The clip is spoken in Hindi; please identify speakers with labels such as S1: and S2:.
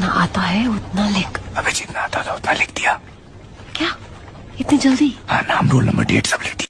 S1: जितना आता है उतना लिख।
S2: अबे जितना आता था उतना लिख दिया।
S1: क्या? इतनी जल्दी?
S2: हाँ नाम रोल नंबर डेट सब लिख दिया